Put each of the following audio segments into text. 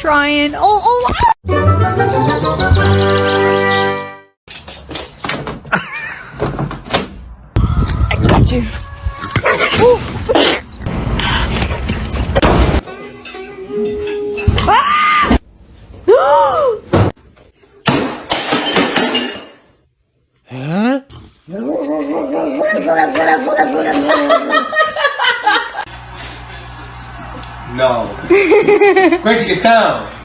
Trying. Oh, oh. Ah! I got you. No. Gracie, get down.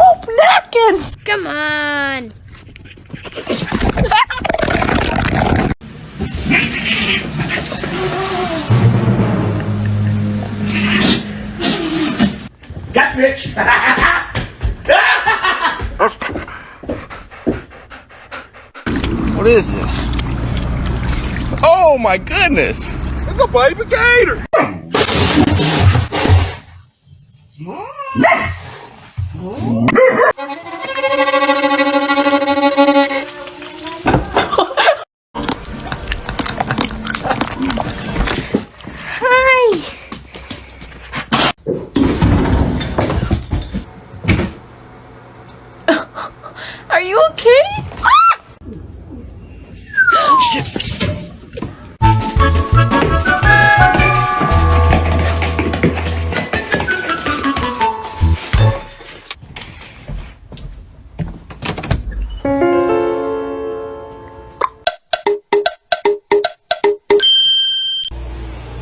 Oh, napkins! Come on. Got Mitch. is this? Oh my goodness! It's a baby gator! Hi.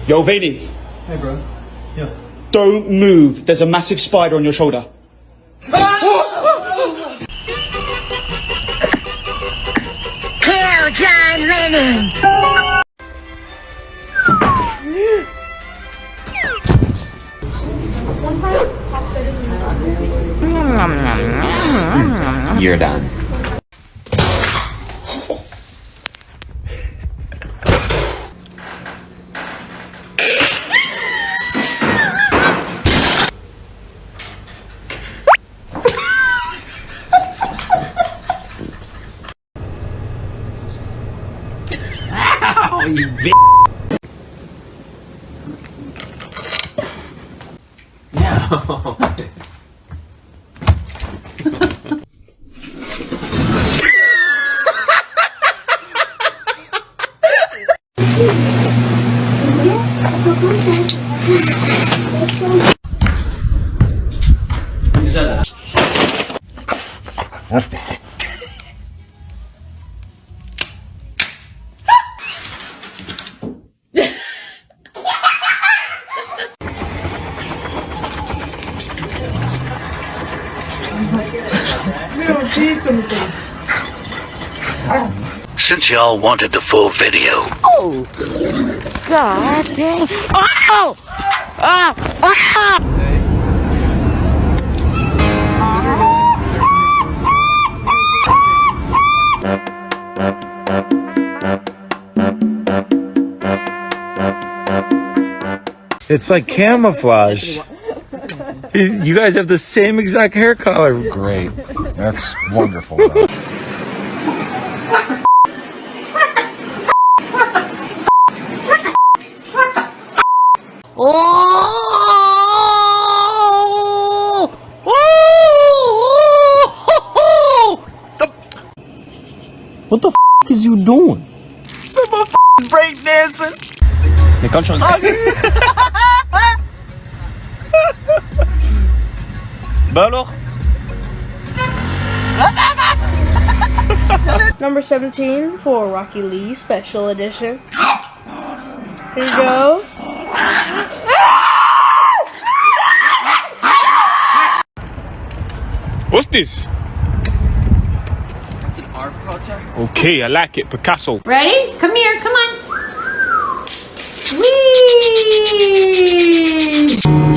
Yo, Vinny. Hey, bro. Yeah. Don't move. There's a massive spider on your shoulder. Kill John Lennon. You're done. Since y'all wanted the full video, Oh, God dang. Oh! Ah! Ah! It's like camouflage. You guys have the same exact hair color. Great. That's wonderful. What the f is you doing? Break dancing. Mais quand tu Bah alors Number 17 for Rocky Lee Special Edition. Here you go. What's this? It's an art project. Okay, I like it. Picasso. Ready? Come here, come on. Whee!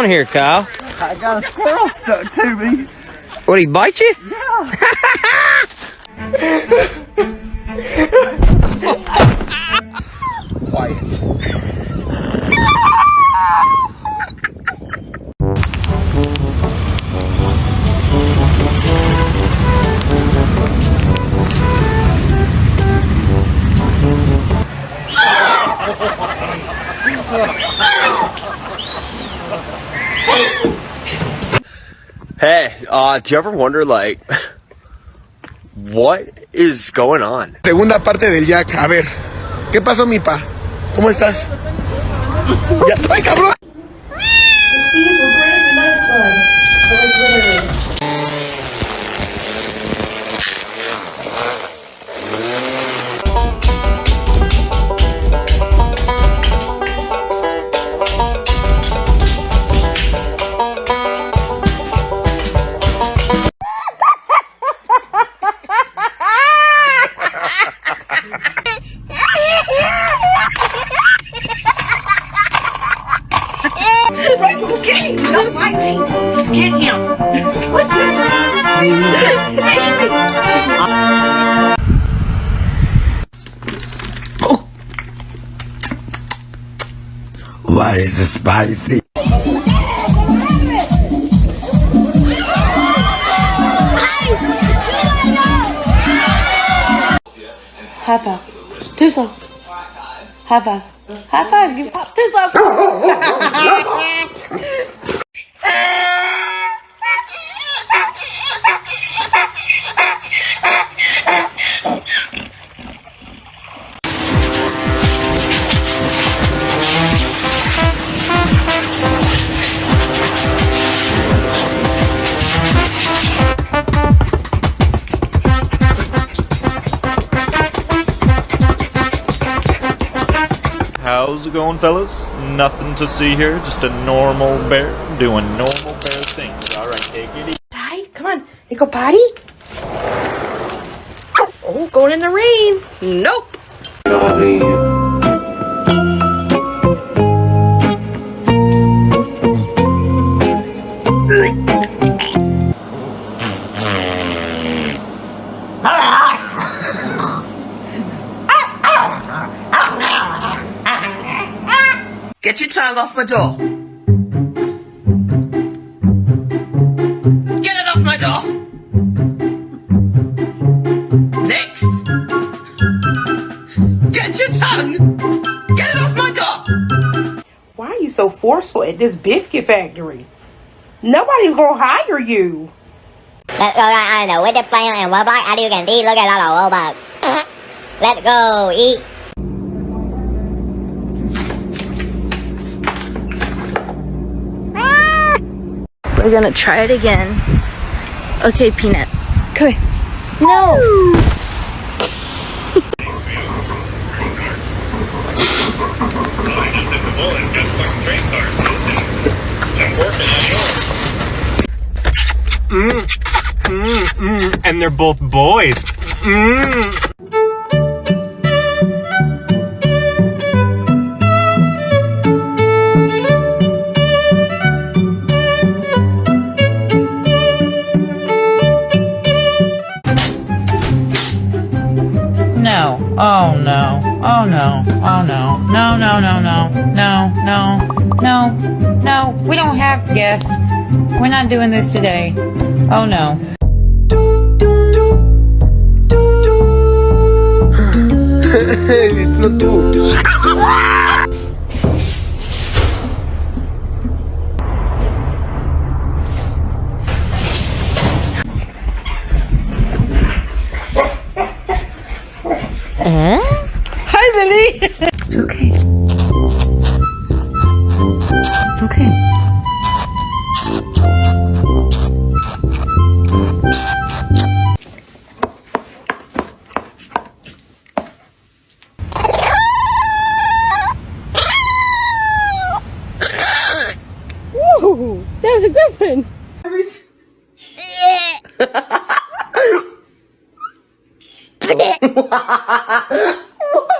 On here, Kyle? I got a squirrel stuck to me. What, he bite you? quiet. do you ever wonder, like, what is going on? Segunda parte del Jack. A ver, ¿qué pasó, mi pa? ¿Cómo estás? ¡Ay, cabrón! Why is spicy? High five. Two slow. High five. High five. Give pop. Two slow. How's it going, fellas? Nothing to see here. Just a normal bear doing normal bear things. All right, take it easy. Ty, come on. You go potty? Oh, going in the rain. Nope. Get your off my door. Get it off my door. Next. Get your tongue. Get it off my door. Why are you so forceful at this biscuit factory? Nobody's gonna hire you. Let's go right on the with the player and Roblox. How do you can eat? Look at all the Roblox. Let's go eat. We're gonna try it again. Okay, Peanut. Come here. No! Mm, mm, mm, and they're both boys. Mm. Oh no. Oh no. Oh no. No, no, no, no. No, no. No. No. We don't have guests. We're not doing this today. Oh no. it's not true. It's okay. It's okay. Woo! That was a good one. He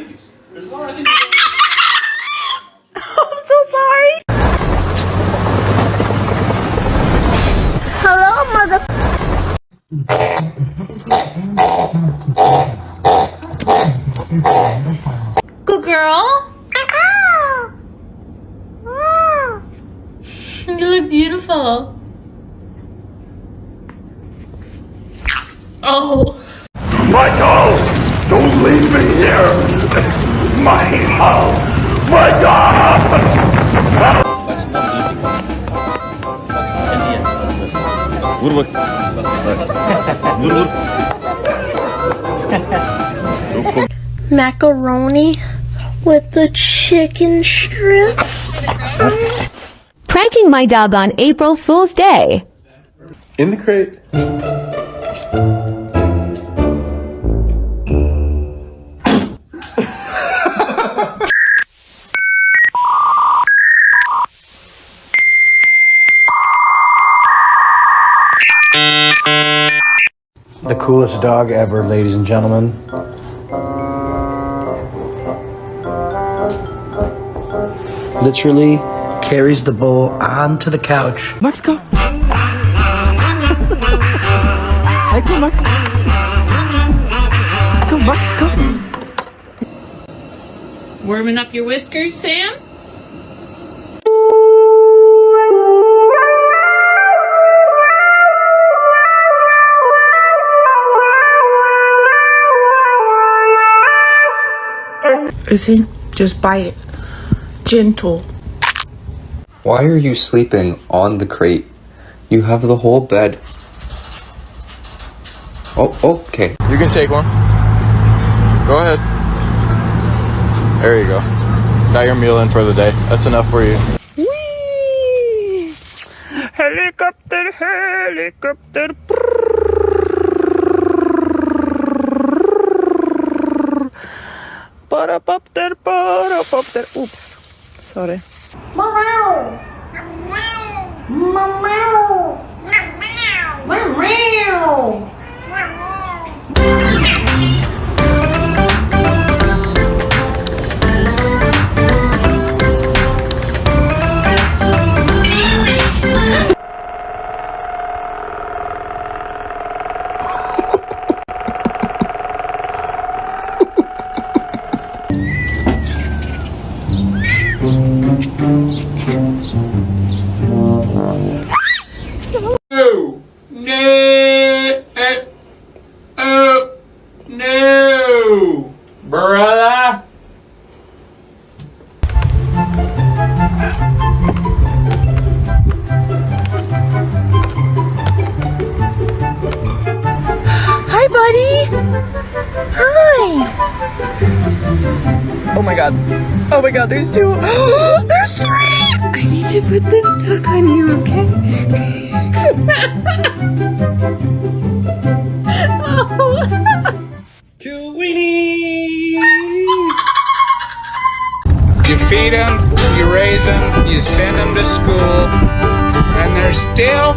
Michael! Don't leave me here! Michael! Michael! Vur bak. Vur vur. Macaroni with the chicken strips. Pranking my dog on April Fool's Day. In the crate. Coolest dog ever, ladies and gentlemen. Literally carries the bull onto the couch. Mexico. Hey, come Mexico. Come Mexico. Warming up your whiskers, Sam? Listen, just bite it. Gentle. Why are you sleeping on the crate? You have the whole bed. Oh, okay. You can take one. Go ahead. There you go. Got your meal in for the day. That's enough for you. Helicopter, helicopter. Parapopter, parapopter. Oops. Sorry. No. Oh my god. Oh my god, there's two. there's three! I need to put this duck on you, okay? You feed them, you raise them, you send them to school, and they're still